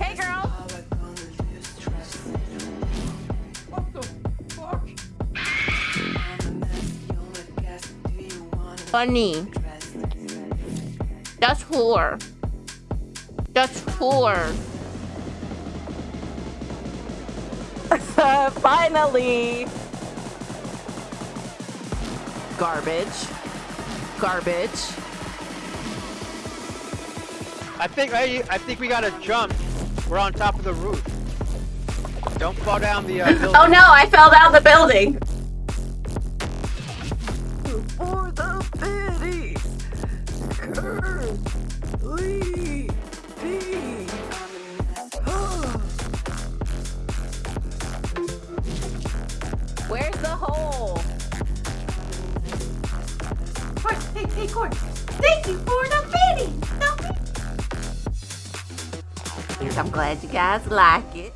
Hey, girl. What the fuck? Funny. That's whore. That's whore. Finally. Garbage. Garbage. I think I, I think we gotta jump. We're on top of the roof. Don't fall down the uh, building. Oh no, I fell down the building. For the pity. Curly. Bee. Where's the hole? Cord, hey, hey, Cord. Thank you I'm glad you guys like it.